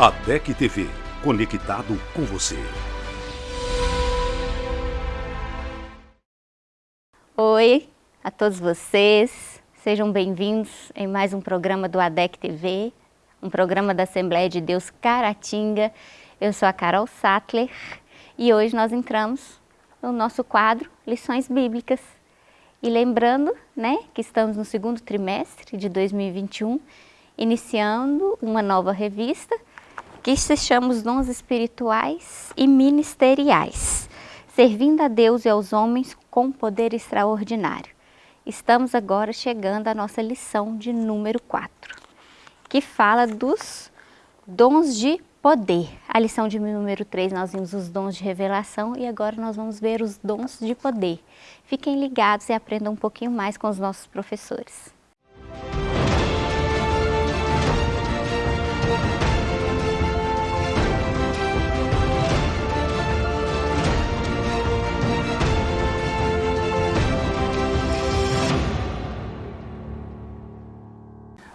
ADEC TV, conectado com você. Oi a todos vocês, sejam bem-vindos em mais um programa do ADEC TV, um programa da Assembleia de Deus Caratinga. Eu sou a Carol Sattler e hoje nós entramos no nosso quadro Lições Bíblicas. E lembrando né, que estamos no segundo trimestre de 2021, iniciando uma nova revista que se chama Os Dons Espirituais e Ministeriais, servindo a Deus e aos homens com poder extraordinário. Estamos agora chegando à nossa lição de número 4, que fala dos dons de poder. A lição de número 3 nós vimos os dons de revelação e agora nós vamos ver os dons de poder. Fiquem ligados e aprendam um pouquinho mais com os nossos professores.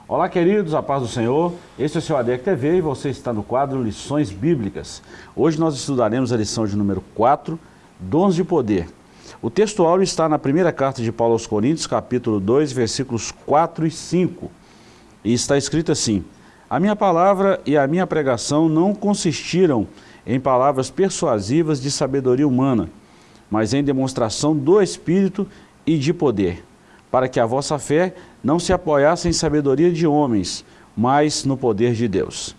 Olá, queridos, a paz do Senhor. Este é o seu ADEC TV e você está no quadro Lições Bíblicas. Hoje nós estudaremos a lição de número 4, Dons de Poder. O texto áureo está na primeira carta de Paulo aos Coríntios, capítulo 2, versículos 4 e 5. E está escrito assim: A minha palavra e a minha pregação não consistiram em palavras persuasivas de sabedoria humana, mas em demonstração do Espírito e de poder para que a vossa fé não se apoiasse em sabedoria de homens, mas no poder de Deus.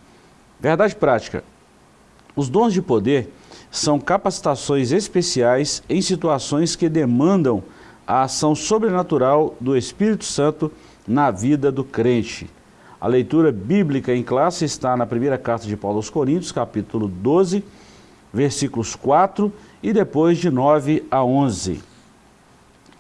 Verdade prática. Os dons de poder são capacitações especiais em situações que demandam a ação sobrenatural do Espírito Santo na vida do crente. A leitura bíblica em classe está na primeira carta de Paulo aos Coríntios, capítulo 12, versículos 4 e depois de 9 a 11.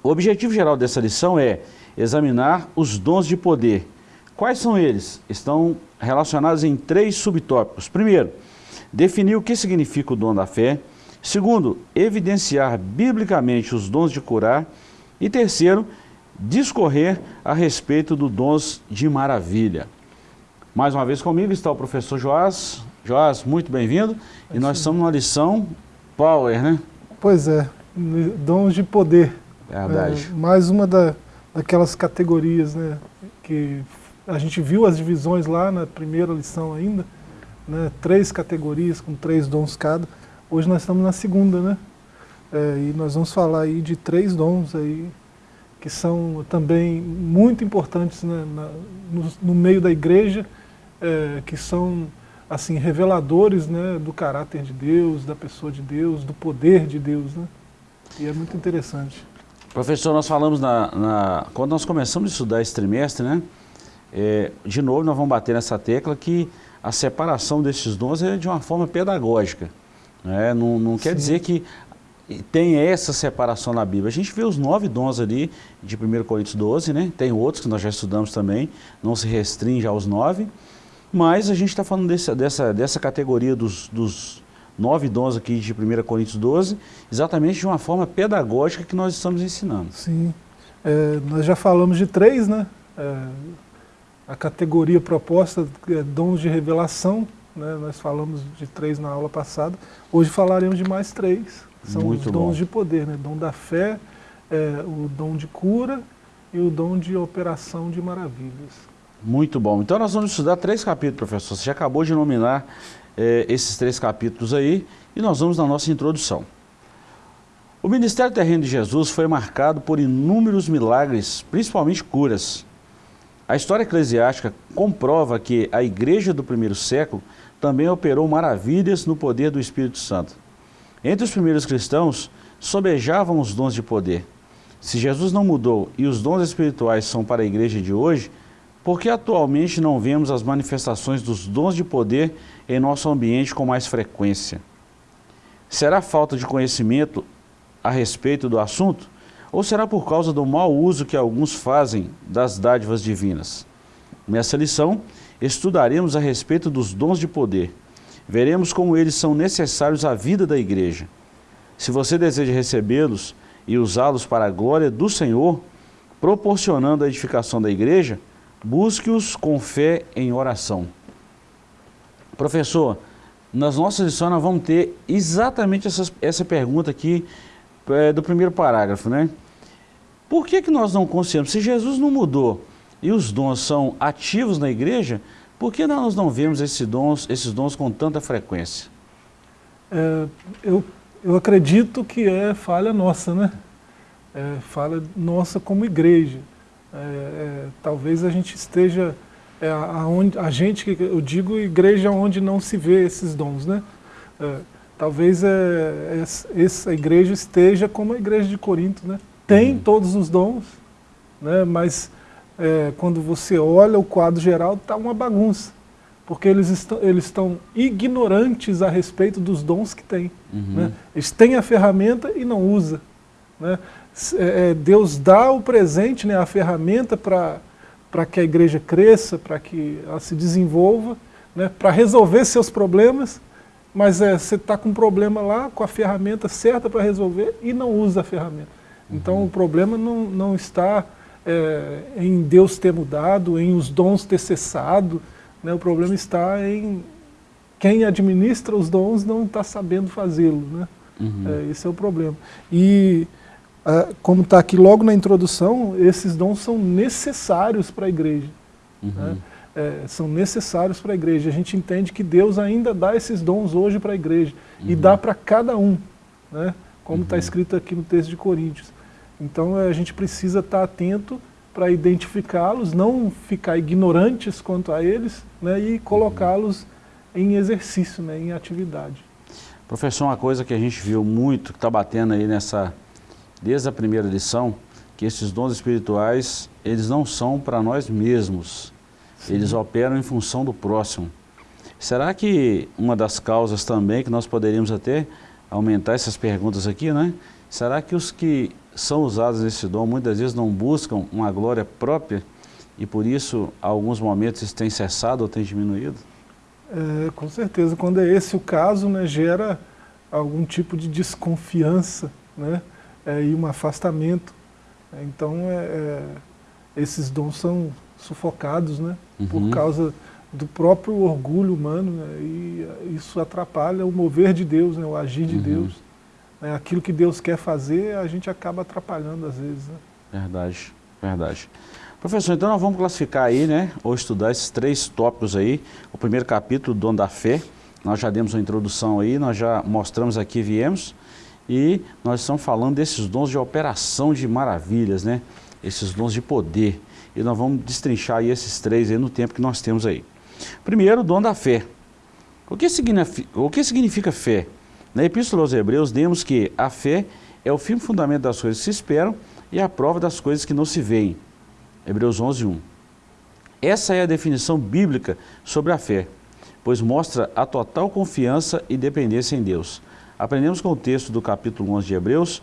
O objetivo geral dessa lição é examinar os dons de poder. Quais são eles? Estão relacionados em três subtópicos. Primeiro, definir o que significa o dom da fé. Segundo, evidenciar biblicamente os dons de curar. E terceiro, discorrer a respeito dos dons de maravilha. Mais uma vez comigo está o professor Joás. Joás, muito bem-vindo. E nós estamos numa lição Power, né? Pois é, dons de poder. Verdade. É, mais uma da, daquelas categorias, né, que a gente viu as divisões lá na primeira lição ainda, né, três categorias com três dons cada. Hoje nós estamos na segunda, né? É, e nós vamos falar aí de três dons aí que são também muito importantes né, na, no, no, meio da igreja, é, que são assim reveladores né, do caráter de Deus, da pessoa de Deus, do poder de Deus, né? E é muito interessante. Professor, nós falamos na, na, quando nós começamos a estudar esse trimestre, né? É, de novo nós vamos bater nessa tecla que a separação desses dons é de uma forma pedagógica. Né? Não, não quer dizer que tem essa separação na Bíblia. A gente vê os nove dons ali de 1 Coríntios 12, né? tem outros que nós já estudamos também, não se restringe aos nove, mas a gente está falando desse, dessa, dessa categoria dos, dos nove dons aqui de 1 Coríntios 12, exatamente de uma forma pedagógica que nós estamos ensinando. Sim, é, nós já falamos de três, né? É, a categoria proposta é dons de revelação, né? nós falamos de três na aula passada, hoje falaremos de mais três, são Muito os dons bom. de poder, né? dom da fé, é, o dom de cura e o dom de operação de maravilhas. Muito bom. Então nós vamos estudar três capítulos, professor. Você já acabou de nominar é, esses três capítulos aí e nós vamos na nossa introdução. O ministério terreno de Jesus foi marcado por inúmeros milagres, principalmente curas. A história eclesiástica comprova que a igreja do primeiro século também operou maravilhas no poder do Espírito Santo. Entre os primeiros cristãos, sobejavam os dons de poder. Se Jesus não mudou e os dons espirituais são para a igreja de hoje, por que atualmente não vemos as manifestações dos dons de poder em nosso ambiente com mais frequência? Será falta de conhecimento a respeito do assunto? Ou será por causa do mau uso que alguns fazem das dádivas divinas? Nessa lição, estudaremos a respeito dos dons de poder. Veremos como eles são necessários à vida da igreja. Se você deseja recebê-los e usá-los para a glória do Senhor, proporcionando a edificação da igreja, Busque-os com fé em oração. Professor, nas nossas lições nós vamos ter exatamente essas, essa pergunta aqui é, do primeiro parágrafo, né? Por que, que nós não conscientamos? Se Jesus não mudou e os dons são ativos na igreja, por que nós não vemos esses dons, esses dons com tanta frequência? É, eu, eu acredito que é falha nossa, né? É falha nossa como igreja. É, é, talvez a gente esteja é, aonde, a gente, eu digo igreja onde não se vê esses dons, né? É, talvez é, essa igreja esteja como a igreja de Corinto, né? Tem uhum. todos os dons, né? mas é, quando você olha o quadro geral, está uma bagunça. Porque eles estão, eles estão ignorantes a respeito dos dons que têm. Uhum. Né? Eles têm a ferramenta e não usam. Né? É, é, Deus dá o presente, né, a ferramenta para que a igreja cresça, para que ela se desenvolva, né, para resolver seus problemas, mas é, você está com um problema lá, com a ferramenta certa para resolver e não usa a ferramenta. Então uhum. o problema não, não está é, em Deus ter mudado, em os dons ter cessado, né? o problema está em quem administra os dons não está sabendo fazê-lo. Né? Uhum. É, esse é o problema. E como está aqui logo na introdução, esses dons são necessários para a igreja. Uhum. Né? É, são necessários para a igreja. A gente entende que Deus ainda dá esses dons hoje para a igreja. Uhum. E dá para cada um, né? como está uhum. escrito aqui no texto de Coríntios. Então a gente precisa estar tá atento para identificá-los, não ficar ignorantes quanto a eles né? e colocá-los em exercício, né? em atividade. Professor, uma coisa que a gente viu muito, que está batendo aí nessa desde a primeira lição, que esses dons espirituais, eles não são para nós mesmos, Sim. eles operam em função do próximo. Será que uma das causas também que nós poderíamos até aumentar essas perguntas aqui, né? Será que os que são usados nesse dom muitas vezes não buscam uma glória própria e por isso, alguns momentos, isso tem cessado ou tem diminuído? É, com certeza, quando é esse o caso, né, gera algum tipo de desconfiança, né? É, e um afastamento. Então, é, é, esses dons são sufocados né, uhum. por causa do próprio orgulho humano, né, e isso atrapalha o mover de Deus, né, o agir de uhum. Deus. Né, aquilo que Deus quer fazer, a gente acaba atrapalhando às vezes. Né. Verdade, verdade. Professor, então nós vamos classificar aí, né, ou estudar esses três tópicos aí. O primeiro capítulo, dom da fé, nós já demos uma introdução aí, nós já mostramos aqui, viemos. E nós estamos falando desses dons de operação de maravilhas, né? Esses dons de poder. E nós vamos destrinchar aí esses três aí no tempo que nós temos aí. Primeiro, o dom da fé. O que significa, o que significa fé? Na Epístola aos Hebreus, demos que a fé é o firme fundamento das coisas que se esperam e a prova das coisas que não se veem. Hebreus 11, 1. Essa é a definição bíblica sobre a fé, pois mostra a total confiança e dependência em Deus. Aprendemos com o texto do capítulo 11 de Hebreus,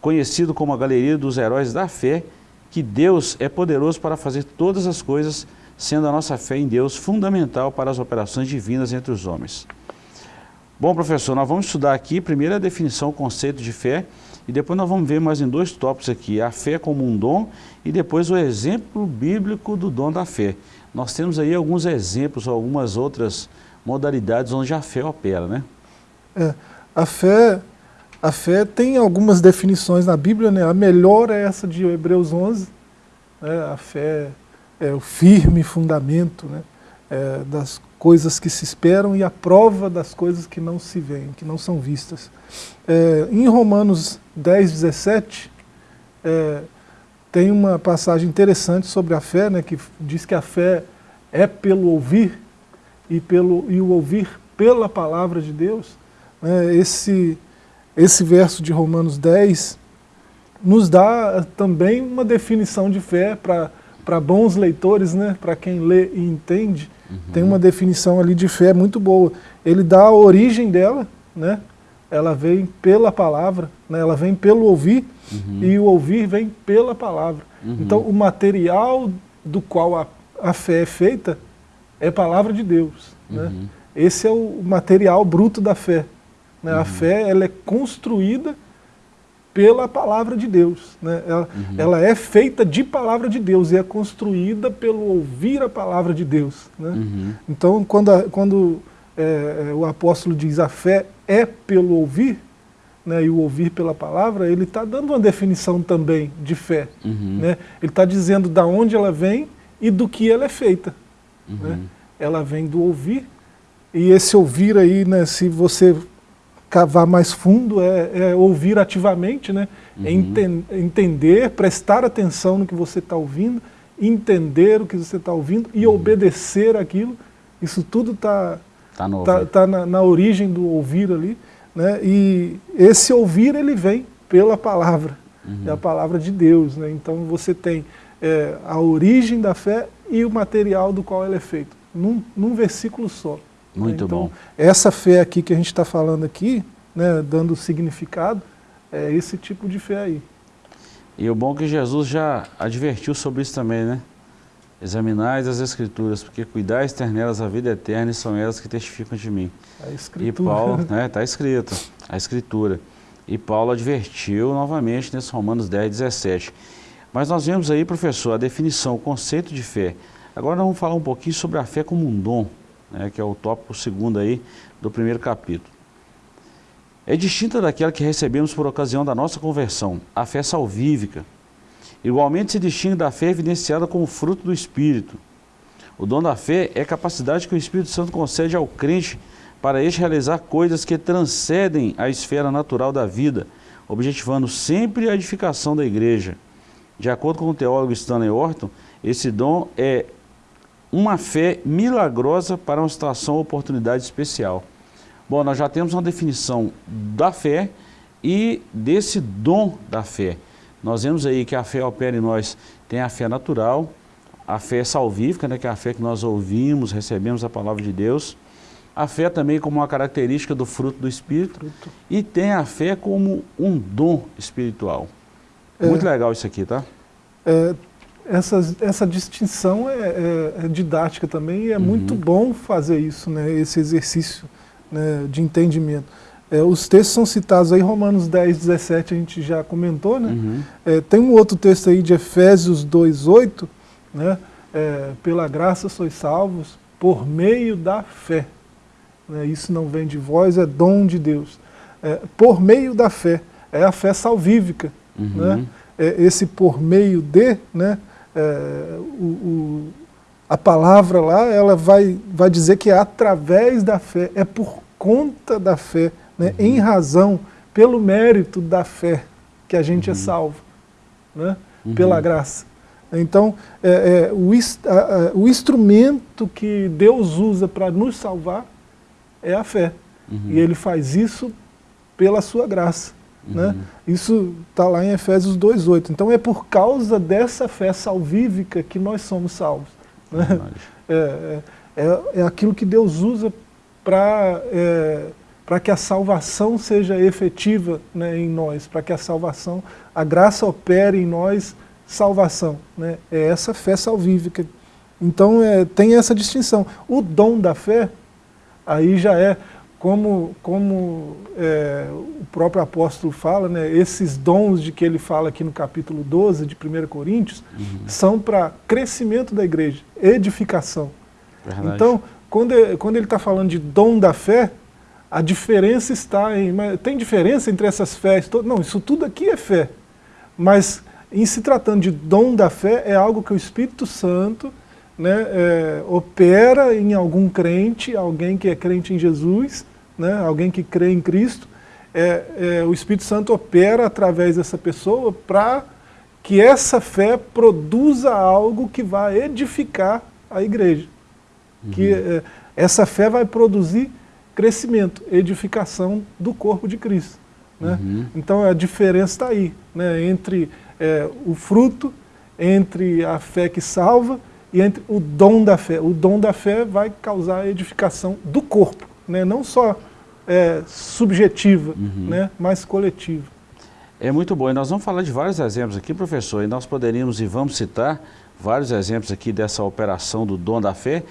conhecido como a galeria dos heróis da fé, que Deus é poderoso para fazer todas as coisas, sendo a nossa fé em Deus fundamental para as operações divinas entre os homens. Bom, professor, nós vamos estudar aqui primeiro a definição, o conceito de fé, e depois nós vamos ver mais em dois tópicos aqui, a fé como um dom e depois o exemplo bíblico do dom da fé. Nós temos aí alguns exemplos, algumas outras modalidades onde a fé opera, né? É. A fé, a fé tem algumas definições na Bíblia, né? a melhor é essa de Hebreus 11, né? a fé é o firme fundamento né? É das coisas que se esperam e a prova das coisas que não se veem, que não são vistas. É, em Romanos 10, 17, é, tem uma passagem interessante sobre a fé, né, que diz que a fé é pelo ouvir e, pelo, e o ouvir pela palavra de Deus. Né, esse, esse verso de Romanos 10 nos dá também uma definição de fé para bons leitores, né, para quem lê e entende, uhum. tem uma definição ali de fé muito boa. Ele dá a origem dela, né, ela vem pela palavra, né, ela vem pelo ouvir, uhum. e o ouvir vem pela palavra. Uhum. Então o material do qual a, a fé é feita é a palavra de Deus. Né? Uhum. Esse é o material bruto da fé. Né? Uhum. A fé ela é construída pela palavra de Deus. Né? Ela, uhum. ela, é feita de palavra de Deus e é construída pelo ouvir a palavra de Deus. Né? Uhum. Então, quando, a, quando é, é, o apóstolo diz a fé é pelo ouvir, né, e o ouvir pela palavra, ele está dando uma definição também de fé. Uhum. Né? Ele está dizendo da onde ela vem e do que ela é feita. Uhum. Né? Ela vem do ouvir, e esse ouvir aí, né, se você cavar mais fundo, é, é ouvir ativamente, né? É Uhum. enten entender, prestar atenção no que você está ouvindo, entender o que você está ouvindo e obedecer aquilo. Isso tudo está Tá no tá, ouvido. tá na, na origem do ouvir ali, né? E esse ouvir ele vem pela palavra, é a palavra de Deus, né? Então você tem é, a origem da fé e o material do qual ela é feita, num, num versículo só. Né? Muito então, bom. Essa fé aqui que a gente está falando aqui, né, dando significado, é esse tipo de fé aí. E o bom é que Jesus já advertiu sobre isso também, né? Examinais as Escrituras, porque cuidais ter nelas a vida eterna e são elas que testificam de mim. A E escritura. Paulo, né, está escrito, a Escritura. E Paulo advertiu novamente nesse Romanos 10, 17. Mas nós vemos aí, professor, a definição, o conceito de fé. Agora nós vamos falar um pouquinho sobre a fé como um dom, né, que é o tópico segundo aí do primeiro capítulo. É distinta daquela que recebemos por ocasião da nossa conversão, a fé salvífica. Igualmente se distingue da fé evidenciada como fruto do Espírito. O dom da fé é a capacidade que o Espírito Santo concede ao crente para este realizar coisas que transcendem a esfera natural da vida, objetivando sempre a edificação da igreja. De acordo com o teólogo Stanley Orton, esse dom é uma fé milagrosa para uma situação ou oportunidade especial. Bom, nós já temos uma definição da fé e desse dom da fé. Nós vemos aí que a fé opera em nós, tem a fé natural, a fé salvífica, né, que é a fé que nós ouvimos, recebemos a palavra de Deus, a fé também como uma característica do fruto do Espírito, e tem a fé como um dom espiritual. É. Muito legal isso aqui, tá? É, essa, essa distinção é, é- é didática também e é muito bom fazer isso, né, esse exercício né, de entendimento. É, os textos são citados aí, Romanos 10, 17, a gente já comentou, né? Uhum. É, tem um outro texto aí de Efésios 2, 8, né? É, pela graça sois salvos por meio da fé. Né? Isso não vem de vós, é dom de Deus. É, por meio da fé, é a fé salvífica. Uhum. Né? Esse por meio de, né? É, o, o- a palavra lá, ela vai, vai dizer que é através da fé, é por conta da fé, né? em razão, pelo mérito da fé que a gente é salvo, né? pela graça. Então, é, é, o, a- a- o instrumento que Deus usa para nos salvar é a fé. E ele faz isso pela sua graça. Né? Isso está lá em Efésios 2,8. Então é por causa dessa fé salvífica que nós somos salvos. Né? É, é, é- é aquilo que Deus usa para é, que a salvação seja efetiva né, em nós, para que a salvação, a graça opere em nós salvação. Né? É essa fé salvífica. Então é, tem essa distinção. O dom da fé, aí já é, como, como é, o próprio apóstolo fala, né, esses dons de que ele fala aqui no capítulo 12 de 1 Coríntios, são para crescimento da igreja, edificação. Verdade. Então, quando, ele- quando ele está falando de dom da fé, a diferença está em. Tem diferença entre essas fés? todas? Não, isso tudo aqui é fé. Mas, em se tratando de dom da fé, é algo que o Espírito Santo né, é, opera em algum crente, alguém que é crente em Jesus, né, alguém que crê em Cristo. É, é, o Espírito Santo opera através dessa pessoa para que essa fé produza algo que vai edificar a igreja. Que eh, essa fé vai produzir crescimento, edificação do corpo de Cristo. Né? Então a diferença está aí, né? entre eh, o fruto, entre a fé que salva e entre o dom da fé. O dom da fé vai causar a edificação do corpo, né? não só eh, subjetiva, né? mas coletiva. É muito bom. E nós vamos falar de vários exemplos aqui, professor, e nós poderíamos e vamos citar vários exemplos aqui dessa operação do dom da fé,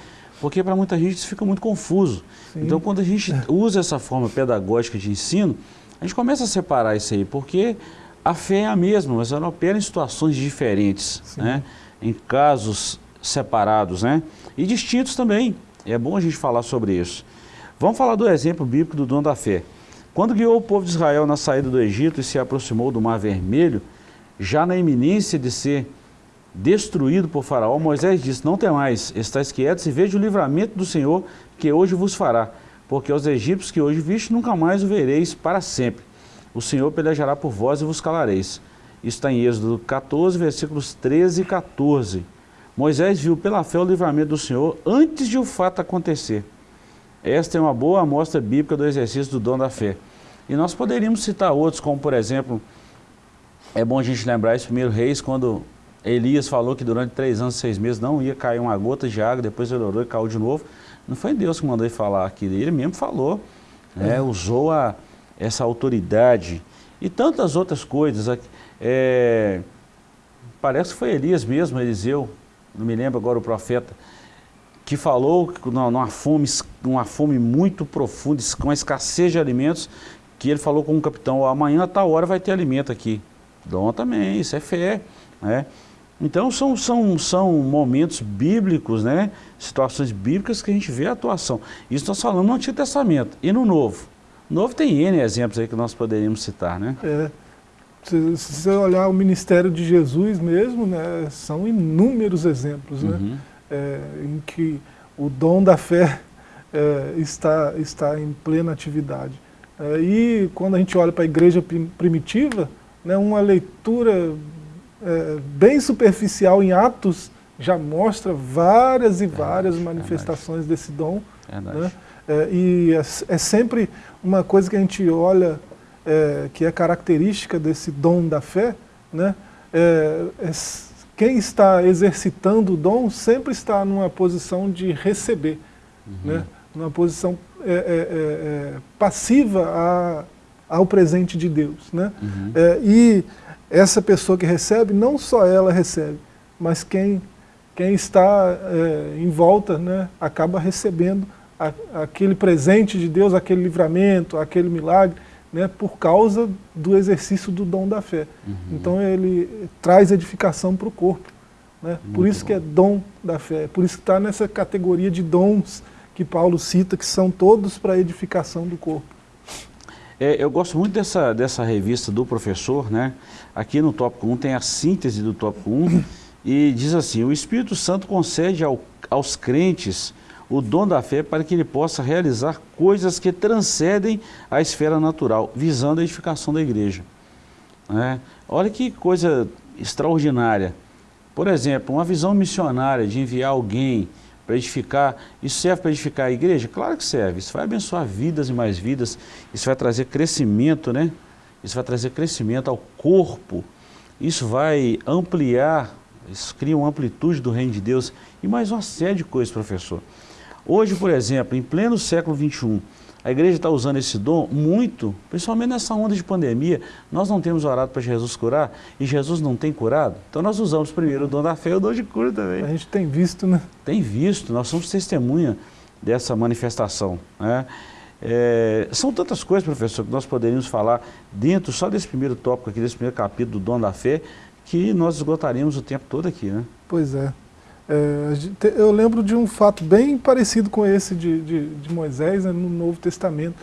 porque para muita gente isso fica muito confuso. Sim. Então, quando a gente usa essa forma pedagógica de ensino, a gente começa a separar isso aí, porque a fé é a mesma, mas ela opera em situações diferentes, né? em casos separados né? e distintos também. É bom a gente falar sobre isso. Vamos falar do exemplo bíblico do dom da fé. Quando guiou o povo de Israel na saída do Egito e se aproximou do Mar Vermelho, já na iminência de ser destruído por Faraó, Moisés disse, não tem mais, estáis quietos e veja o livramento do Senhor que hoje vos fará, porque aos egípcios que hoje viste nunca mais o vereis para sempre. O Senhor pelejará por vós e vos calareis. Isso está em Êxodo 14, versículos 13 e 14. Moisés viu pela fé o livramento do Senhor antes de o fato acontecer. Esta é uma boa amostra bíblica do exercício do dom da fé. E nós poderíamos citar outros, como por exemplo, é bom a gente lembrar esse primeiro reis, quando Elias falou que durante três anos, seis meses não ia cair uma gota de água, depois ele orou e caiu de novo. Não foi Deus que mandou ele falar aquilo, ele mesmo falou, né? usou a, essa autoridade e tantas outras coisas. É, parece que foi Elias mesmo, Eliseu, não me lembro agora o profeta, que falou numa fome, uma fome muito profunda, com escassez de alimentos, que ele falou com o capitão, amanhã a tal hora vai ter alimento aqui. Dom também, isso é fé. Né? Então são, são, são momentos bíblicos, né? situações bíblicas que a gente vê a atuação. Isso nós falamos no Antigo Testamento e no Novo. No Novo tem N exemplos aí que nós poderíamos citar, né? É. Se, você olhar o ministério de Jesus mesmo, né, são inúmeros exemplos, né? Uhum. É, em que o dom da fé é, está, está em plena atividade. É, e quando a gente olha para a igreja primitiva, né, uma leitura é, bem superficial em Atos já mostra várias e várias manifestações desse dom. Né? É, e é, é, sempre uma coisa que a gente olha é, que é característica desse dom da fé, né? É, é quem está exercitando o dom sempre está numa posição de receber, uhum. né? numa posição passiva a, ao presente de Deus. Né? Uhum. e essa pessoa que recebe, não só ela recebe, mas quem, quem está é, em volta né, acaba recebendo a, aquele presente de Deus, aquele livramento, aquele milagre, né, por causa do exercício do dom da fé. Uhum. Então ele traz edificação para o corpo. Né? Por isso bom. que é dom da fé, por isso que está nessa categoria de dons que Paulo cita, que são todos para edificação do corpo. É, eu gosto muito dessa, dessa revista do professor, né? Aqui no tópico 1 tem a síntese do tópico 1 e diz assim, o Espírito Santo concede ao, aos crentes o dom da fé para que ele possa realizar coisas que transcendem a esfera natural, visando a edificação da igreja. É, olha que coisa extraordinária. Por exemplo, uma visão missionária de enviar alguém para edificar, isso serve para edificar a igreja? Claro que serve, isso vai abençoar vidas e mais vidas, isso vai trazer crescimento, né? Isso vai trazer crescimento ao corpo, isso vai ampliar, isso cria uma amplitude do reino de Deus e mais uma série de coisas, professor. Hoje, por exemplo, em pleno século XXI, a igreja está usando esse dom muito, principalmente nessa onda de pandemia. Nós não temos orado para Jesus curar e Jesus não tem curado. Então nós usamos primeiro o dom da fé e o dom de cura também. A gente tem visto, né? Tem visto, nós somos testemunha dessa manifestação. Né? É, são tantas coisas, professor, que nós poderíamos falar dentro só desse primeiro tópico aqui, desse primeiro capítulo do dom da fé, que nós esgotaríamos o tempo todo aqui, né? Pois é. É, eu lembro de um fato bem parecido com esse de, de, de Moisés né, no Novo Testamento.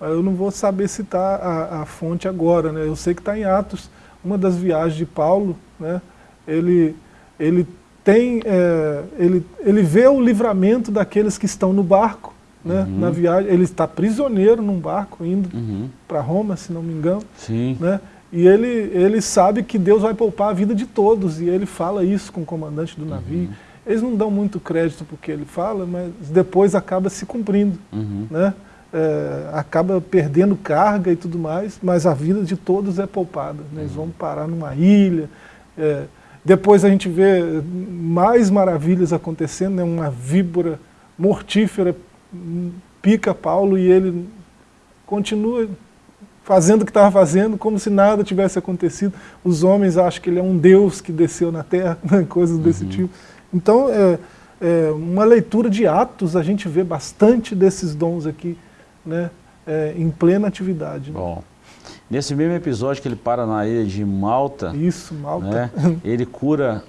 Eu não vou saber citar a, a fonte agora, né? eu sei que está em Atos, uma das viagens de Paulo, né? ele, ele, tem, é, ele, ele vê o livramento daqueles que estão no barco, né? Uhum. na viagem, ele está prisioneiro num barco indo uhum. para Roma, se não me engano. Sim. Né? E ele, ele sabe que Deus vai poupar a vida de todos, e ele fala isso com o comandante do navio. Uhum. Eles não dão muito crédito para o que ele fala, mas depois acaba se cumprindo. Uhum. Né? É, acaba perdendo carga e tudo mais, mas a vida de todos é poupada. Né? Eles uhum. vão parar numa ilha. É, depois a gente vê mais maravilhas acontecendo, né? uma víbora mortífera pica Paulo e ele continua fazendo o que estava fazendo, como se nada tivesse acontecido. Os homens acham que ele é um Deus que desceu na terra, né? coisas desse uhum. tipo. Então, é, é, uma leitura de Atos, a gente vê bastante desses dons aqui, né, é, em plena atividade. Né? Bom, nesse mesmo episódio que ele para na ilha de Malta, Isso, Malta. Né, ele cura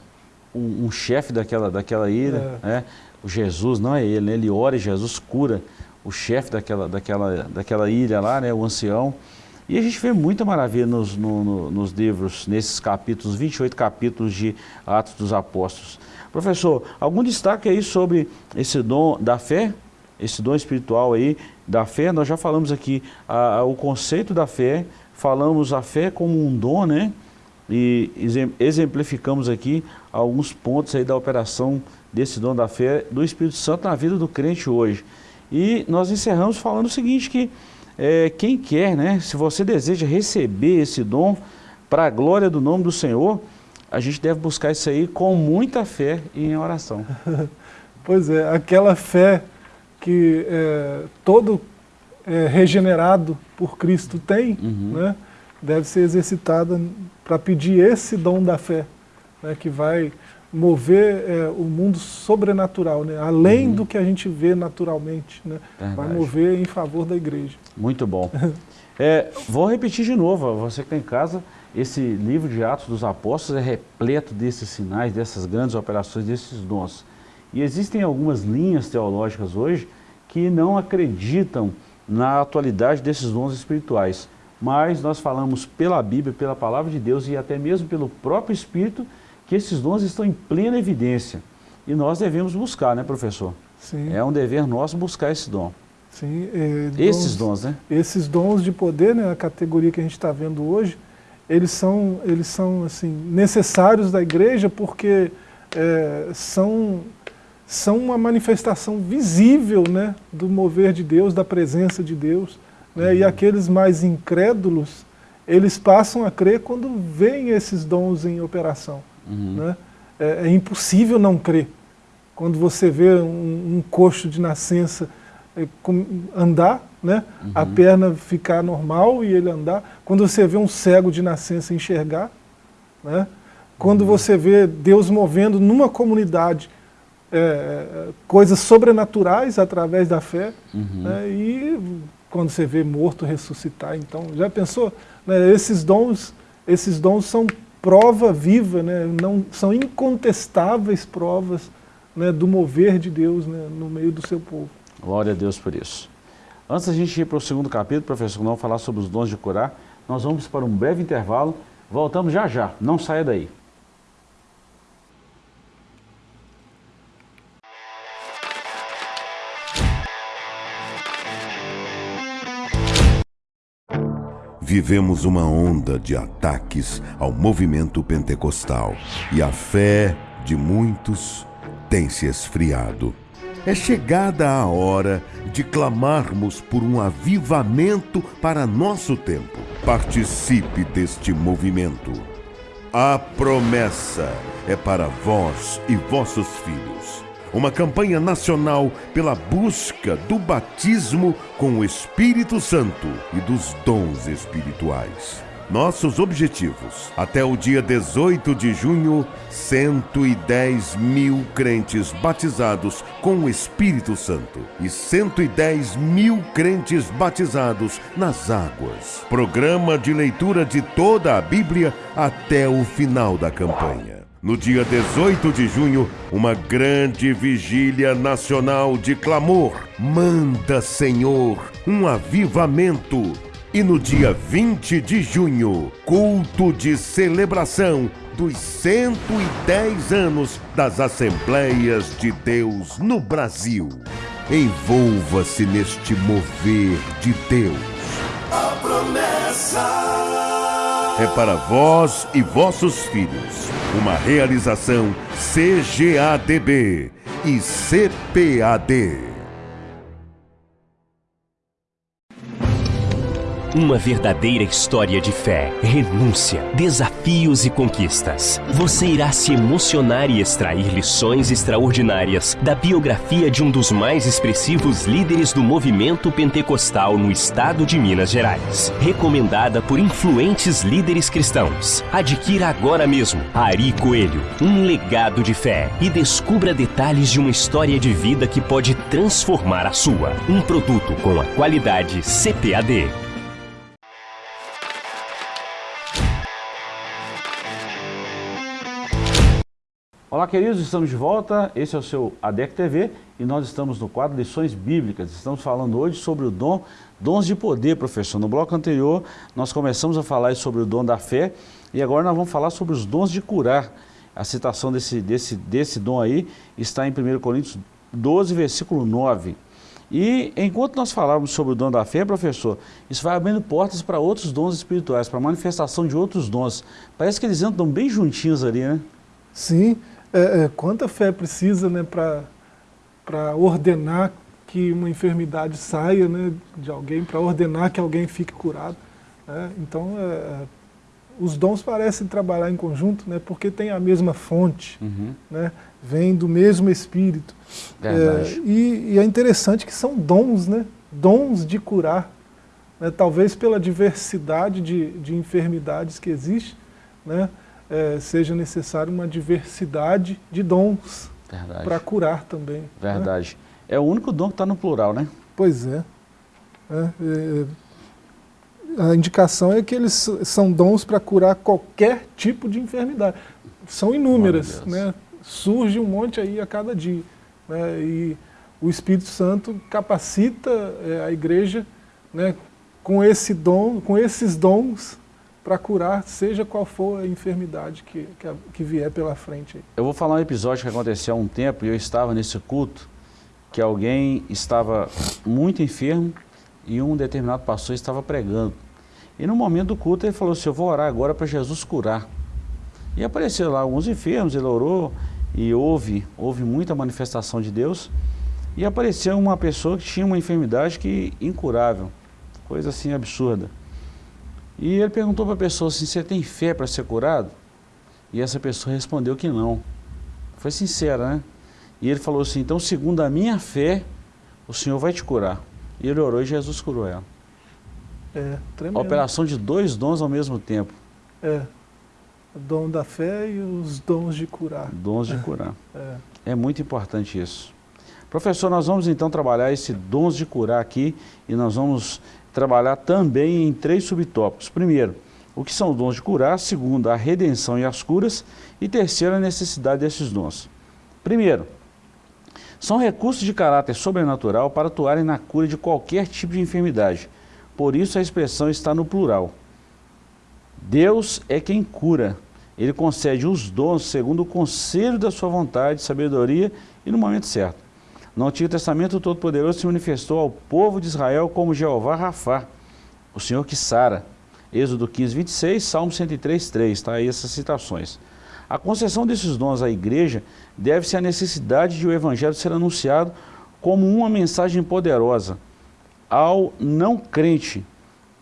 um, um chefe daquela, daquela ilha, é. né, o Jesus, não é ele, né, ele ora e Jesus cura o chefe daquela, daquela, daquela ilha lá, né, o ancião. E a gente vê muita maravilha nos, no, no, nos livros, nesses capítulos, 28 capítulos de Atos dos Apóstolos. Professor, algum destaque aí sobre esse dom da fé? Esse dom espiritual aí da fé? Nós já falamos aqui a, a, o conceito da fé, falamos a fé como um dom, né? E exemplificamos aqui alguns pontos aí da operação desse dom da fé do Espírito Santo na vida do crente hoje. E nós encerramos falando o seguinte, que é, quem quer, né, se você deseja receber esse dom para a glória do nome do Senhor, a gente deve buscar isso aí com muita fé e em oração. pois é, aquela fé que é, todo é, regenerado por Cristo tem, uhum. né, deve ser exercitada para pedir esse dom da fé, né, que vai mover é, o mundo sobrenatural, né, além uhum. do que a gente vê naturalmente, né, vai mover em favor da igreja. Muito bom. é, vou repetir de novo, você que está em casa, esse livro de Atos dos Apóstolos é repleto desses sinais, dessas grandes operações, desses dons. E existem algumas linhas teológicas hoje que não acreditam na atualidade desses dons espirituais. Mas nós falamos pela Bíblia, pela Palavra de Deus e até mesmo pelo próprio Espírito que esses dons estão em plena evidência. E nós devemos buscar, né, professor? Sim. É um dever nosso buscar esse dom. Sim. É, esses dons, né? Esses dons de poder, né, a categoria que a gente está vendo hoje, eles são, eles são assim, necessários da igreja porque é, são são uma manifestação visível né, do mover de Deus, da presença de Deus. Né, uhum. E aqueles mais incrédulos, eles passam a crer quando veem esses dons em operação. Uhum. Né? É, é, impossível não crer. Quando você vê um, um coxo de nascença andar, né, uhum. a perna ficar normal e ele andar. Quando você vê um cego de nascença enxergar, né, quando uhum. você vê Deus movendo numa comunidade é, coisas sobrenaturais através da fé, uhum. né, e quando você vê morto ressuscitar, então, já pensou? Né, esses dons, esses dons são prova viva, né, não, são incontestáveis provas né, do mover de Deus né, no meio do seu povo. Glória a Deus por isso. Antes da gente ir para o segundo capítulo, professor, não falar sobre os dons de curar, nós vamos para um breve intervalo, voltamos já já, não saia daí. Vivemos uma onda de ataques ao movimento pentecostal e a fé de muitos tem se esfriado. É chegada a hora de clamarmos por um avivamento para nosso tempo. Participe deste movimento. A promessa é para vós e vossos filhos uma campanha nacional pela busca do batismo com o Espírito Santo e dos dons espirituais. Nossos objetivos. Até o dia 18 de junho, 110 mil crentes batizados com o Espírito Santo e 110 mil crentes batizados nas águas. Programa de leitura de toda a Bíblia até o final da campanha. No dia 18 de junho, uma grande vigília nacional de clamor. Manda, Senhor, um avivamento. E no dia 20 de junho, culto de celebração dos 110 anos das Assembleias de Deus no Brasil. Envolva-se neste mover de Deus. A promessa é para vós e vossos filhos. Uma realização CGADB e CPAD. Uma verdadeira história de fé, renúncia, desafios e conquistas. Você irá se emocionar e extrair lições extraordinárias da biografia de um dos mais expressivos líderes do movimento pentecostal no estado de Minas Gerais. Recomendada por influentes líderes cristãos. Adquira agora mesmo Ari Coelho, um legado de fé e descubra detalhes de uma história de vida que pode transformar a sua. Um produto com a qualidade CPAD. Olá, queridos, estamos de volta. Esse é o seu ADEC TV e nós estamos no quadro Lições Bíblicas. Estamos falando hoje sobre o dom, dons de poder, professor. No bloco anterior, nós começamos a falar sobre o dom da fé e agora nós vamos falar sobre os dons de curar. A citação desse, desse, desse dom aí está em 1 Coríntios 12, versículo 9. E enquanto nós falávamos sobre o dom da fé, professor, isso vai abrindo portas para outros dons espirituais, para a manifestação de outros dons. Parece que eles andam bem juntinhos ali, né? Sim, é, é, quanta fé precisa né, para ordenar que uma enfermidade saia né, de alguém, para ordenar que alguém fique curado. Né? Então, é, é, os dons parecem trabalhar em conjunto, né, porque tem a mesma fonte, uhum. né, vem do mesmo Espírito. É, e, e, é interessante que são dons, né, dons de curar. Né, talvez pela diversidade de, de enfermidades que existe, né, é, seja necessário uma diversidade de dons para curar também. Né? Verdade. Né? É o único dom que está no plural, né? Pois é. é, é a indicação é que eles são dons para curar qualquer tipo de enfermidade. São inúmeras, né? surge um monte aí a cada dia. Né? E o Espírito Santo capacita é, a igreja né, com, esse dom, com esses dons para curar seja qual for a enfermidade que, que, que, vier pela frente. Eu vou falar um episódio que aconteceu há um tempo e eu estava nesse culto, que alguém estava muito enfermo e um determinado pastor estava pregando. E no momento do culto ele falou assim, eu vou orar agora para Jesus curar. E apareceram lá alguns enfermos, ele orou e houve, houve muita manifestação de Deus. E apareceu uma pessoa que tinha uma enfermidade que incurável, coisa assim absurda. E ele perguntou para a pessoa assim, você tem fé para ser curado? E essa pessoa respondeu que não. Foi sincera, né? E ele falou assim, então segundo a minha fé, o Senhor vai te curar. E ele orou e Jesus curou ela. É, tremendo. A operação de dois dons ao mesmo tempo. É, o dom da fé e os dons de curar. Dons de curar. É, é muito importante isso. Professor, nós vamos então trabalhar esse dons de curar aqui e nós vamos trabalhar também em três subtópicos. Primeiro, o que são os dons de curar. Segundo, a redenção e as curas. E terceiro, a necessidade desses dons. Primeiro, são recursos de caráter sobrenatural para atuarem na cura de qualquer tipo de enfermidade. Por isso a expressão está no plural. Deus é quem cura. Ele concede os dons segundo o conselho da sua vontade, sabedoria e no momento certo. No Antigo Testamento, o Todo-Poderoso se manifestou ao povo de Israel como Jeová Rafá, o Senhor que sara. Êxodo 15, 26, Salmo 103, 3, está aí essas citações. A concessão desses dons à igreja deve-se à necessidade de o evangelho ser anunciado como uma mensagem poderosa ao não crente,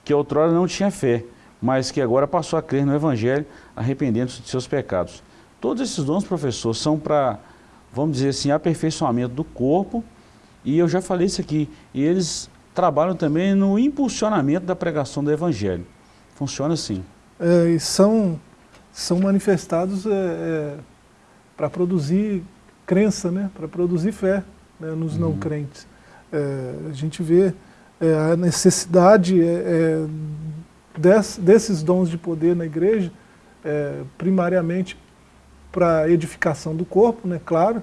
que outrora não tinha fé, mas que agora passou a crer no evangelho, arrependendo-se de seus pecados. Todos esses dons, professor, são para vamos dizer assim, aperfeiçoamento do corpo, e eu já falei isso aqui, e eles trabalham também no impulsionamento da pregação do Evangelho. Funciona assim. É, e são, são manifestados é, é, para produzir crença, né? para produzir fé né? nos uhum. não crentes. É, a gente vê é, a necessidade é, des, desses dons de poder na igreja, primariamente para edificação do corpo, né, claro,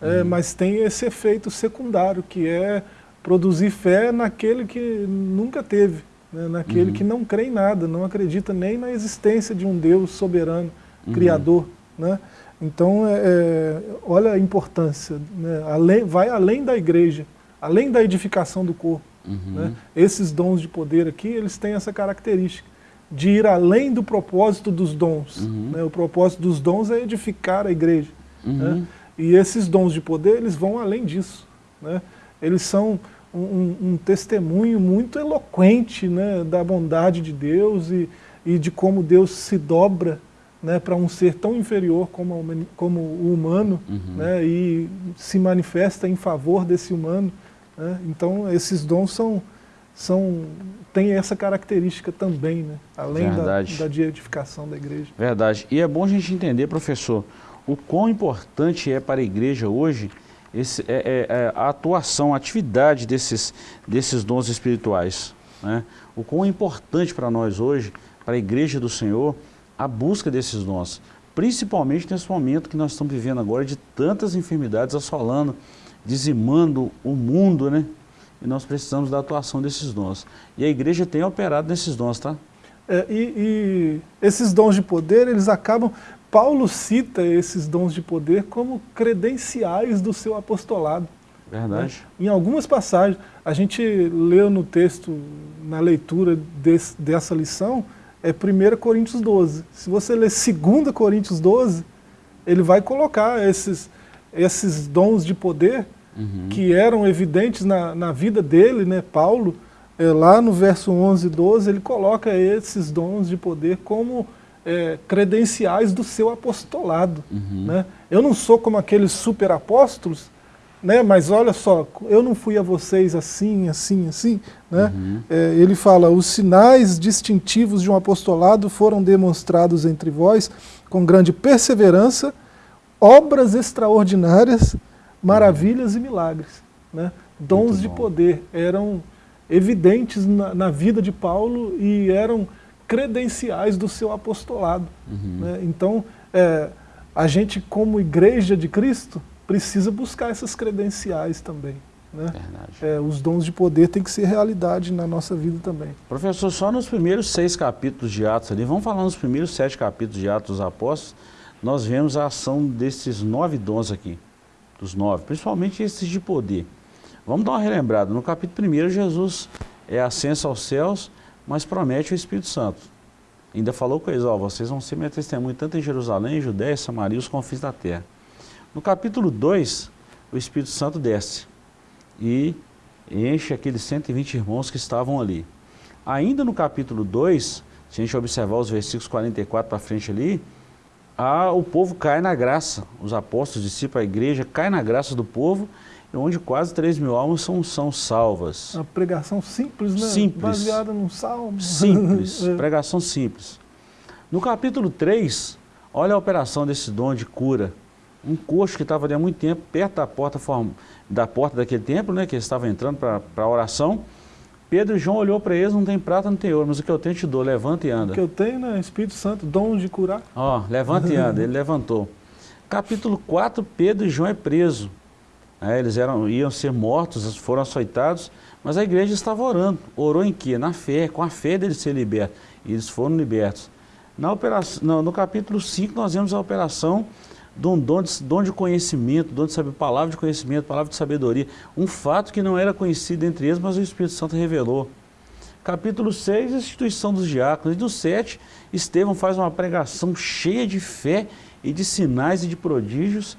é, uhum. mas tem esse efeito secundário, que é produzir fé naquele que nunca teve, né, naquele uhum. que não crê em nada, não acredita nem na existência de um Deus soberano, uhum. criador. Né? Então, é, é, olha a importância, né, além, vai além da igreja, além da edificação do corpo. Uhum. Né? Esses dons de poder aqui, eles têm essa característica de ir além do propósito dos dons. Uhum. Né? O propósito dos dons é edificar a igreja. Uhum. Né? E esses dons de poder, eles vão além disso. Né? Eles são um, um, testemunho muito eloquente né, da bondade de Deus e, e de como Deus se dobra né, para um ser tão inferior como, como o humano uhum. né, e se manifesta em favor desse humano. Né? Então, esses dons são, são tem essa característica também, né? além da, da de edificação da igreja. Verdade. E é bom a gente entender, professor, o quão importante é para a igreja hoje esse, é, é, é a atuação, a atividade desses, desses dons espirituais. Né? O quão é importante para nós hoje, para a igreja do Senhor, a busca desses dons. principalmente nesse momento que nós estamos vivendo agora de tantas enfermidades assolando, dizimando o mundo, né? E nós precisamos da atuação desses dons. E a igreja tem operado nesses dons, tá? É, e, e, esses dons de poder, eles acabam... Paulo cita esses dons de poder como credenciais do seu apostolado. Verdade. Né? Em algumas passagens, a gente leu no texto, na leitura desse, dessa lição, é 1 Coríntios 12. Se você ler 2 Coríntios 12, ele vai colocar esses, esses dons de poder uhum. que eram evidentes na, na vida dele, né, Paulo, é, lá no verso 11 e 12, ele coloca esses dons de poder como é, credenciais do seu apostolado. Uhum. Né? Eu não sou como aqueles super apóstolos, né, mas olha só, eu não fui a vocês assim, assim, assim. Né? Uhum. É, ele fala, os sinais distintivos de um apostolado foram demonstrados entre vós com grande perseverança, obras extraordinárias, maravilhas e milagres. Né? Dons de poder eram evidentes na, na, vida de Paulo e eram credenciais do seu apostolado. Uhum. Né? Então, é, a gente como igreja de Cristo precisa buscar essas credenciais também. Né? É, os dons de poder têm que ser realidade na nossa vida também. Professor, só nos primeiros seis capítulos de Atos ali, vamos falar nos primeiros sete capítulos de Atos dos Apóstolos, nós vemos a ação desses nove dons aqui, dos nove, principalmente esses de poder. Vamos dar uma relembrada. No capítulo 1, Jesus é ascenso aos céus, mas promete o Espírito Santo. Ainda falou com eles, ó, vocês vão ser minha testemunha tanto em Jerusalém, Judéia, Samaria e os confins da terra. No capítulo 2, o Espírito Santo desce e enche aqueles 120 irmãos que estavam ali. Ainda no capítulo 2, se a gente observar os versículos 44 para frente ali, a, o povo cai na graça, os apóstolos, os discípulos, a igreja cai na graça do povo onde quase 3 mil almas são, são salvas. Uma pregação simples, né? Simples. Baseada num salmo. Simples, é. pregação simples. No capítulo 3, olha a operação desse dom de cura. Um coxo que estava ali há muito tempo, perto da porta, da porta daquele templo, né, que eles estavam entrando para a oração. Pedro e João olhou para eles, não tem prata, não tem ouro, mas o que eu tenho te dou, levanta e anda. O que eu tenho, né, Espírito Santo, dom de curar. Ó, levanta e anda, ele levantou. Capítulo 4, Pedro e João é preso. É, eles eram, iam ser mortos, foram açoitados, mas a igreja estava orando. Orou em quê? Na fé, com a fé deles ser libertos. E eles foram libertos. Na operação, no, no capítulo 5 nós vemos a operação de um dom de, dom de conhecimento, dom de saber, palavra de conhecimento, palavra de sabedoria. Um fato que não era conhecido entre eles, mas o Espírito Santo revelou. Capítulo 6, instituição dos diáconos. E do 7, Estevão faz uma pregação cheia de fé e de sinais e de prodígios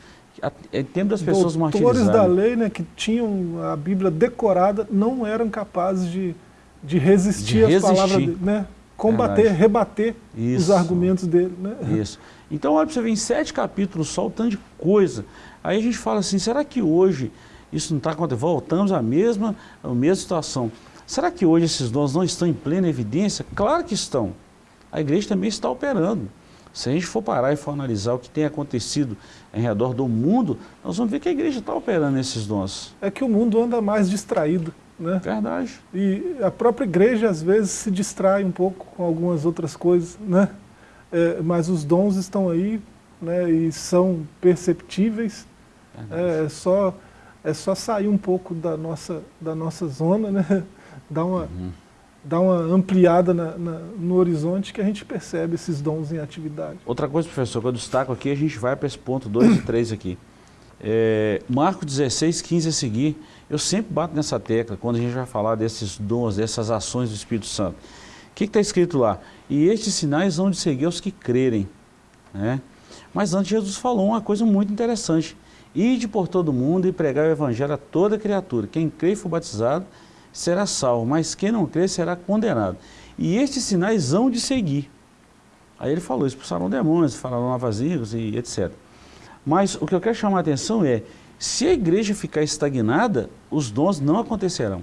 em tempo das pessoas martirizadas. da lei, né, que tinham a Bíblia decorada, não eram capazes de, de resistir, de às palavras né? Combater, Verdade. rebater Isso. os argumentos dele. Né? Isso. Então, olha para você ver, em sete capítulos só o tanto de coisa. Aí a gente fala assim, será que hoje isso não está acontecendo? Voltamos à mesma, à mesma situação. Será que hoje esses dons não estão em plena evidência? Claro que estão. A igreja também está operando. Se a gente for parar e for analisar o que tem acontecido em redor do mundo, nós vamos ver que a igreja está operando esses dons. É que o mundo anda mais distraído. Né? Verdade. E a própria igreja, às vezes, se distrai um pouco com algumas outras coisas, né? É, mas os dons estão aí né, e são perceptíveis. É, é, só, é só sair um pouco da nossa, da nossa zona, né? Dar uma... Uhum dá uma ampliada na, na, no horizonte que a gente percebe esses dons em atividade. Outra coisa, professor, que eu destaco aqui, a gente vai para esse ponto 2 e 3 aqui. É, Marcos 16, 15 a seguir, eu sempre bato nessa tecla quando a gente vai falar desses dons, dessas ações do Espírito Santo. O que está escrito lá? E estes sinais vão de seguir os que crerem. Né? Mas antes Jesus falou uma coisa muito interessante. Ide por todo mundo e pregar o evangelho a toda criatura. Quem crê e for batizado será salvo, mas quem não crê será condenado. E estes sinais hão de seguir. Aí ele falou, expulsaram demônios, falaram novas línguas e etc. Mas o que eu quero chamar a atenção é, se a igreja ficar estagnada, os dons não acontecerão.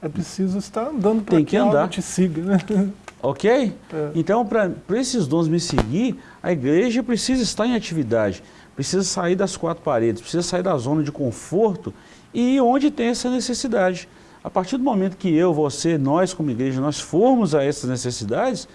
É preciso estar andando para que, que andar. te siga, né? Ok? É. Então, para esses dons me seguir, a igreja precisa estar em atividade, precisa sair das quatro paredes, precisa sair da zona de conforto e onde tem essa necessidade. A partir do momento que eu, você, nós como igreja, nós formos a essas necessidades,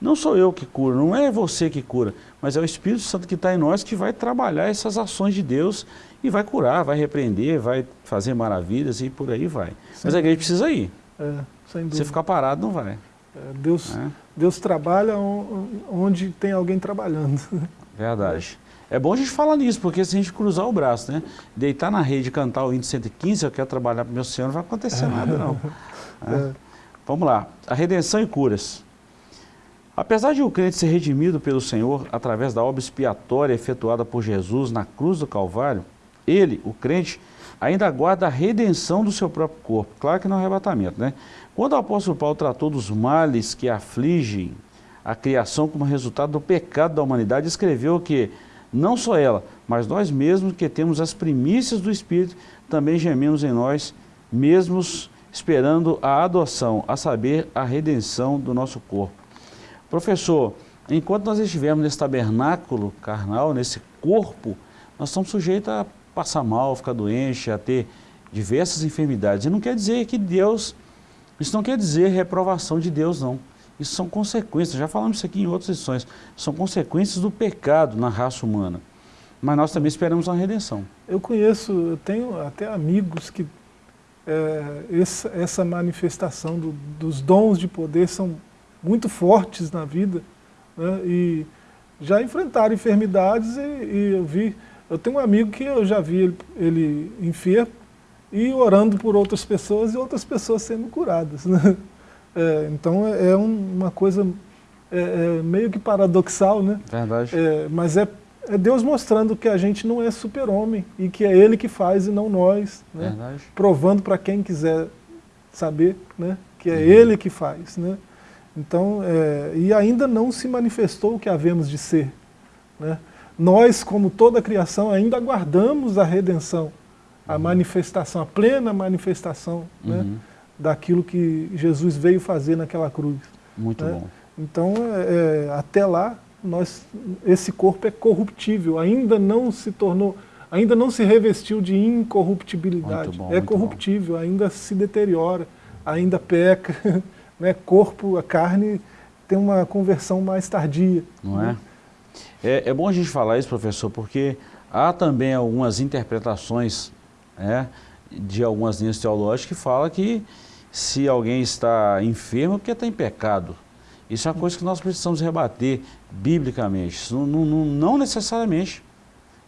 não sou eu que curo, não é você que cura, mas é o Espírito Santo que está em nós que vai trabalhar essas ações de Deus e vai curar, vai repreender, vai fazer maravilhas e por aí vai. Sim. Mas a igreja precisa ir. É, sem dúvida. Você ficar parado não vai. É, Deus, é. Deus trabalha onde tem alguém trabalhando. Verdade. É bom a gente falar nisso, porque se a gente cruzar o braço, né? Deitar na rede e cantar o índio 115, eu quero trabalhar para o meu Senhor, não vai acontecer nada não. É. Vamos lá. A redenção e curas. Apesar de o crente ser redimido pelo Senhor através da obra expiatória efetuada por Jesus na cruz do Calvário, ele, o crente, ainda aguarda a redenção do seu próprio corpo. Claro que não é arrebatamento, né? Quando o apóstolo Paulo tratou dos males que afligem a criação como resultado do pecado da humanidade, escreveu que não só ela, mas nós mesmos que temos as primícias do Espírito, também gememos em nós, mesmos esperando a adoção, a saber, a redenção do nosso corpo. Professor, enquanto nós estivermos nesse tabernáculo carnal, nesse corpo, nós estamos sujeitos a passar mal, ficar doente, a ter diversas enfermidades. E não quer dizer que Deus, isso não quer dizer reprovação de Deus, não. Isso são consequências, já falamos isso aqui em outras lições, são consequências do pecado na raça humana. Mas nós também esperamos uma redenção. Eu conheço, eu tenho até amigos que é, essa, essa manifestação do, dos dons de poder são muito fortes na vida, né, e já enfrentaram enfermidades e, e, eu vi, eu tenho um amigo que eu já vi ele, ele enfermo e orando por outras pessoas e outras pessoas sendo curadas. Né? É, então é, é uma coisa é, é, meio que paradoxal, né? Verdade. É, mas é, é Deus mostrando que a gente não é super-homem e que é Ele que faz e não nós. Né? Verdade. Provando para quem quiser saber né? que é uhum. Ele que faz. Né? Então, é, e ainda não se manifestou o que havemos de ser. Né? Nós, como toda a criação, ainda aguardamos a redenção, a uhum. manifestação, a plena manifestação né, uhum. né, daquilo que Jesus veio fazer naquela cruz. Muito né? bom. Então, é, é, até lá, nós, esse corpo é corruptível, ainda não se tornou, ainda não se revestiu de incorruptibilidade. Bom, é corruptível, bom. ainda se deteriora, ainda peca. né, corpo, a carne, tem uma conversão mais tardia. Não né? é? é? é? bom a gente falar isso, professor, porque há também algumas interpretações né, de algumas linhas teológicas que falam que se alguém está enfermo é porque está em pecado. Isso é uma coisa que nós precisamos rebater biblicamente. Não, não, não necessariamente.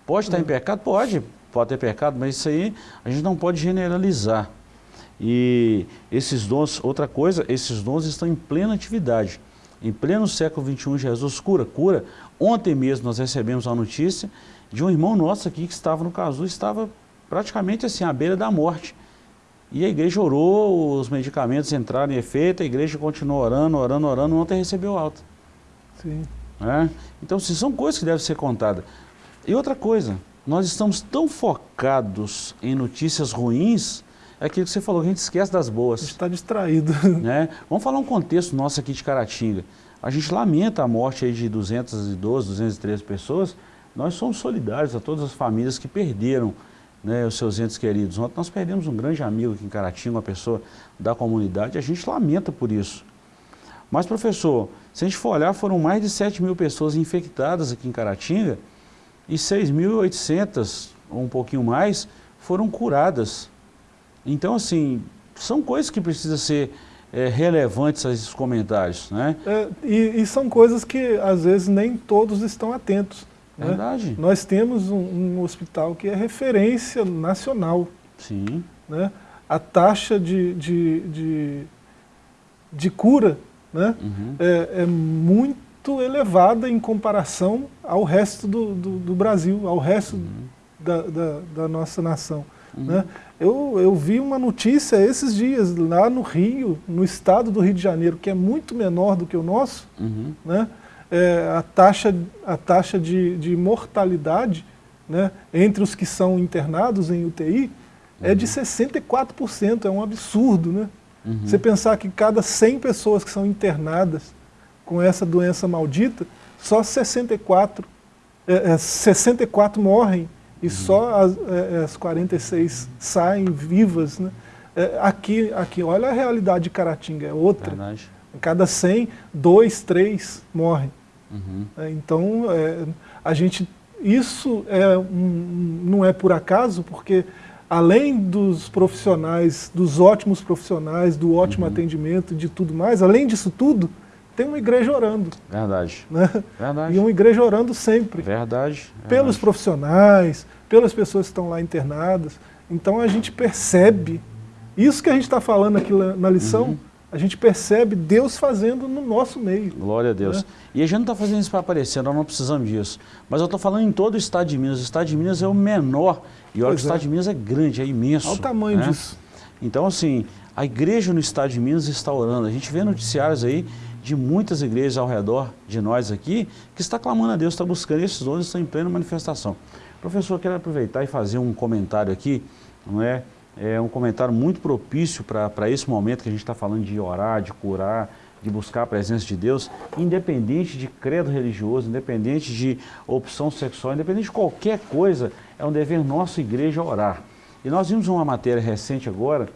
Pode estar em pecado? Pode. Pode ter pecado, mas isso aí a gente não pode generalizar. E esses dons, outra coisa, esses dons estão em plena atividade. Em pleno século XXI, Jesus cura, cura. Ontem mesmo nós recebemos a notícia de um irmão nosso aqui que estava no caso, estava praticamente assim, à beira da morte. E a igreja orou, os medicamentos entraram em efeito, a igreja continuou orando, orando, orando, ontem recebeu alta. Sim. É? Então, assim, são coisas que devem ser contadas. E outra coisa, nós estamos tão focados em notícias ruins é aquilo que você falou, a gente esquece das boas. A gente está distraído. Né? Vamos falar um contexto nosso aqui de Caratinga. A gente lamenta a morte aí de 212, 213 pessoas. Nós somos solidários a todas as famílias que perderam né, os seus entes queridos. Ontem nós perdemos um grande amigo aqui em Caratinga, uma pessoa da comunidade, a gente lamenta por isso. Mas, professor, se a gente for olhar, foram mais de 7 mil pessoas infectadas aqui em Caratinga e 6.800, ou um pouquinho mais, foram curadas. Então, assim, são coisas que precisam ser é, relevantes a esses comentários, né? É, e, e, são coisas que, às vezes, nem todos estão atentos. Né? Verdade. Nós temos um, um, hospital que é referência nacional. Sim. Né? A taxa de, de, de, de cura né? Uhum. É, é, muito elevada em comparação ao resto do, do, do Brasil, ao resto uhum. da, da, da nossa nação. Uhum. Né? Eu, eu vi uma notícia esses dias, lá no Rio, no estado do Rio de Janeiro, que é muito menor do que o nosso, uhum. né? É, a taxa, a taxa de, de mortalidade né, entre os que são internados em UTI uhum. é de 64%, uhum. é um absurdo. Né? Uhum. Você pensar que cada 100 pessoas que são internadas com essa doença maldita, só 64, é, é, 64 morrem e só as, é, as 46 saem vivas. Né? É, aqui, aqui, olha a realidade de Caratinga, é outra. Cada 100, dois, três morrem. Uhum. É, então, é, a gente, isso é um, não é por acaso, porque além dos profissionais, dos ótimos profissionais, do ótimo Uhum. atendimento, de tudo mais, além disso tudo, tem uma igreja orando. Verdade. Né? Verdade. E uma igreja orando sempre. Verdade. Pelos verdade. profissionais, pelas pessoas que estão lá internadas. Então a gente percebe, isso que a gente está falando aqui na lição, Uhum. a gente percebe Deus fazendo no nosso meio. Glória a Deus. Né? E a gente não está fazendo isso para aparecer, nós não precisamos disso. Mas eu estou falando em todo o estado de Minas. O estado de Minas é o menor. E olha Pois que o estado é. de Minas é grande, é imenso. Olha o tamanho né? disso. Então, assim, a igreja no estado de Minas está orando. A gente vê noticiários aí de muitas igrejas ao redor de nós aqui que está clamando a Deus, está buscando. Esses dons estão em plena manifestação. Professor, eu quero aproveitar e fazer um comentário aqui, não é? É um comentário muito propício para esse momento que a gente está falando de orar, de curar, de buscar a presença de Deus, independente de credo religioso, independente de opção sexual, independente de qualquer coisa, é um dever nosso, igreja, orar. E nós vimos uma matéria recente agora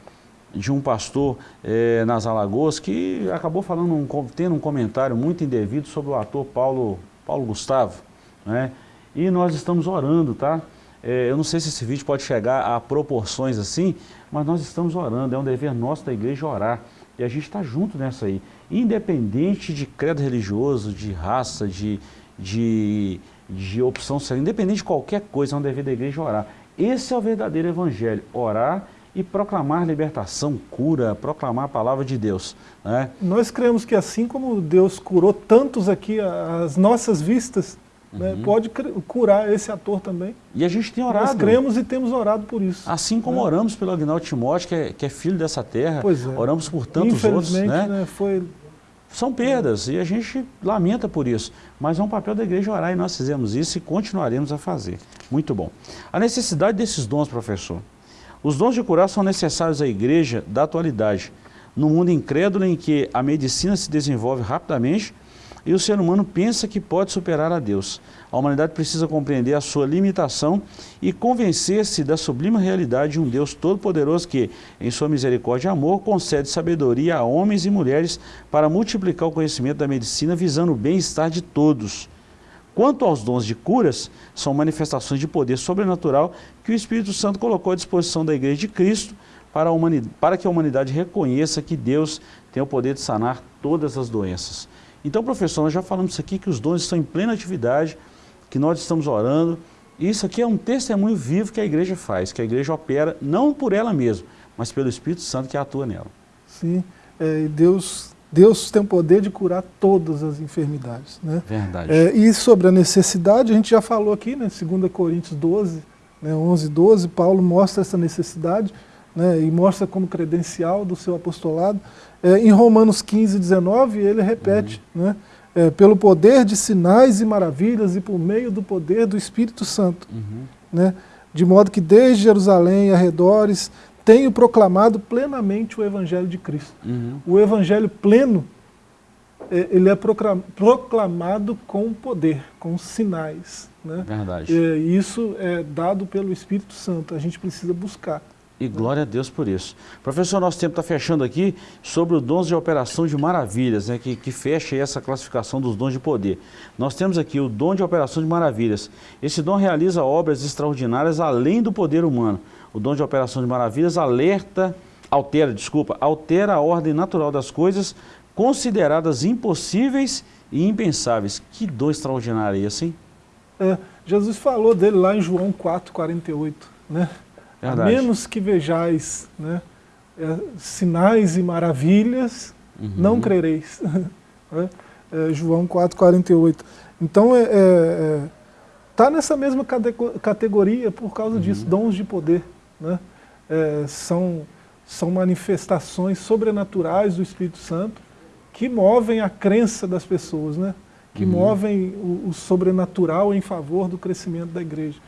de um pastor eh, nas Alagoas que acabou falando um, tendo um comentário muito indevido sobre o ator Paulo, Paulo Gustavo. Né? E nós estamos orando, tá? Eh, eu não sei se esse vídeo pode chegar a proporções assim, mas nós estamos orando, é um dever nosso da igreja orar. E a gente está junto nessa aí. Independente de credo religioso, de raça, de, de, de opção sexual, independente de qualquer coisa, é um dever da igreja orar. Esse é o verdadeiro evangelho, orar e proclamar libertação, cura, proclamar a palavra de Deus. Né? Nós cremos que assim como Deus curou tantos aqui às nossas vistas, né, Uhum. pode cre- curar esse ator também. E a gente tem Nós orado. cremos e temos orado por isso. Assim como né? oramos pelo Agnaldo Timóteo, que é, que é filho dessa terra, é. oramos por tantos outros, né? né, foi São perdas e a gente lamenta por isso. Mas é um papel da igreja orar e nós fizemos isso e continuaremos a fazer. Muito bom. A necessidade desses dons, professor. Os dons de curar são necessários à igreja da atualidade, no mundo incrédulo em que a medicina se desenvolve rapidamente e o ser humano pensa que pode superar a Deus. A humanidade precisa compreender a sua limitação e convencer-se da sublime realidade de um Deus todo-poderoso que, em sua misericórdia e amor, concede sabedoria a homens e mulheres para multiplicar o conhecimento da medicina visando o bem-estar de todos. Quanto aos dons de curas, são manifestações de poder sobrenatural que o Espírito Santo colocou à disposição da Igreja de Cristo para, a humani- para que a humanidade reconheça que Deus tem o poder de sanar todas as doenças. Então, professor, nós já falamos isso aqui, que os dons estão em plena atividade, que nós estamos orando. Isso aqui é um testemunho vivo que a igreja faz, que a igreja opera, não por ela mesma, mas pelo Espírito Santo que atua nela. Sim, é, Deus, Deus tem o poder de curar todas as enfermidades. Né? Verdade. É, e sobre a necessidade, a gente já falou aqui, né, 2 Coríntios 12, né, 11, 12, Paulo mostra essa necessidade né, e mostra como credencial do seu apostolado. É, em Romanos 15, 19, ele repete, né, é, pelo poder de sinais e maravilhas e por meio do poder do Espírito Santo. Uhum. né? de modo que desde Jerusalém e arredores tenho proclamado plenamente o Evangelho de Cristo. Uhum. O Evangelho pleno, ele é proclamado com poder, com sinais. Né? Verdade. É, E isso é dado pelo Espírito Santo, a gente precisa buscar. E glória a Deus por isso. Professor, nosso tempo está fechando aqui sobre os dons de operação de maravilhas, né, que, que fecha essa classificação dos dons de poder. Nós temos aqui o dom de operação de maravilhas. Esse dom realiza obras extraordinárias além do poder humano. O dom de operação de maravilhas alerta, altera, desculpa, altera a ordem natural das coisas consideradas impossíveis e impensáveis. Que dom extraordinário é esse, hein? É, Jesus falou dele lá em João 4, 48. Né? A Verdade. menos que vejais né, é, sinais e maravilhas, Uhum. não crereis. Né? É, João 4, 48. Então, está é, é, tá nessa mesma catego- categoria por causa disso, Uhum. dons de poder. Né? É, são, são manifestações sobrenaturais do Espírito Santo que movem a crença das pessoas, né? que Uhum. movem o, o sobrenatural em favor do crescimento da igreja.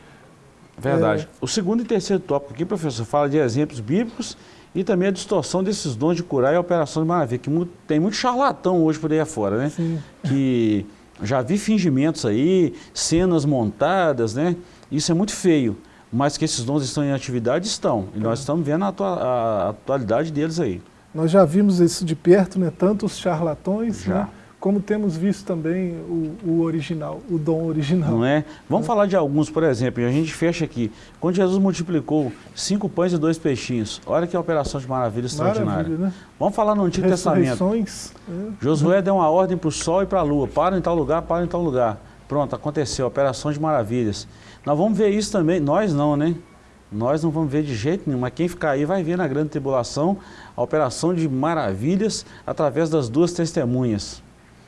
Verdade. É. O segundo e terceiro tópico aqui, professor, fala de exemplos bíblicos e também a distorção desses dons de curar e a operação de maravilha, que mu- tem muito charlatão hoje por aí afora, né? Sim. Que já vi fingimentos aí, cenas montadas, né? Isso é muito feio, mas que esses dons estão em atividade, estão. E nós estamos vendo a, atua- a atualidade deles aí. Nós já vimos isso de perto, né? tanto os charlatões, né? como temos visto também o, o original, o dom original. Não é? Vamos falar de alguns, por exemplo, e a gente fecha aqui. Quando Jesus multiplicou cinco pães e dois peixinhos, olha que operação de maravilha extraordinária. Maravilha, né? Vamos falar no Antigo Testamento. Né? Josué deu uma ordem para o sol e para a lua, para em tal lugar, para em tal lugar. Pronto, aconteceu, operação de maravilhas. Nós vamos ver isso também, nós não, né? Nós não vamos ver de jeito nenhum, mas quem ficar aí vai ver na grande tribulação a operação de maravilhas através das duas testemunhas.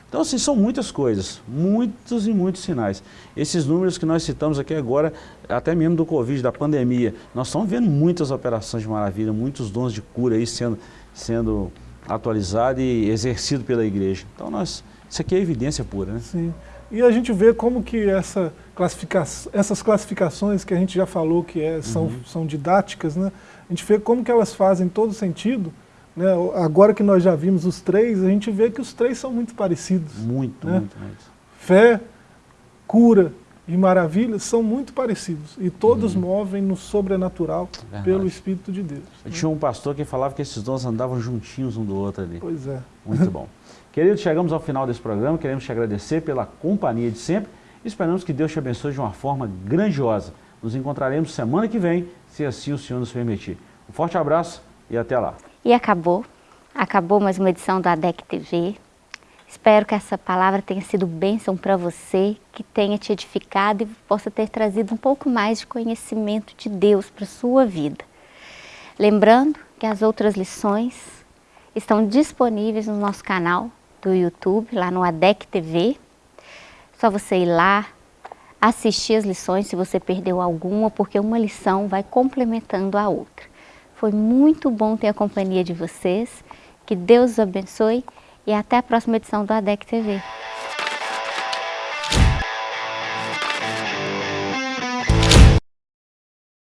Então, assim, são muitas coisas, muitos e muitos sinais. Esses números que nós citamos aqui agora, até mesmo do Covid, da pandemia, nós estamos vendo muitas operações de maravilha, muitos dons de cura aí sendo, sendo atualizados e exercido pela igreja. Então, nós, isso aqui é evidência pura, né? Sim. E a gente vê como que essa classifica essas classificações que a gente já falou que é, são, Uhum. são didáticas, né? a gente vê como que elas fazem todo sentido. Né? Agora que nós já vimos os três, a gente vê que os três são muito parecidos. Muito, Né? muito, muito. Fé, cura e maravilha são muito parecidos e todos movem no sobrenatural Uhum. Verdade. pelo Espírito de Deus. Eu tinha um pastor que falava que esses dons andavam juntinhos um do outro ali. Pois é. Muito bom. Queridos, chegamos ao final desse programa, queremos te agradecer pela companhia de sempre e esperamos que Deus te abençoe de uma forma grandiosa. Nos encontraremos semana que vem, se assim o Senhor nos permitir. Um forte abraço e até lá. E acabou. Acabou mais uma edição do ADEC TV. Espero que essa palavra tenha sido bênção para você, que tenha te edificado e possa ter trazido um pouco mais de conhecimento de Deus para sua vida. Lembrando que as outras lições estão disponíveis no nosso canal do YouTube, lá no ADEC TV. Só você ir lá, assistir as lições se você perdeu alguma, porque uma lição vai complementando a outra. Foi muito bom ter a companhia de vocês. Que Deus os abençoe e até a próxima edição do ADEC TV.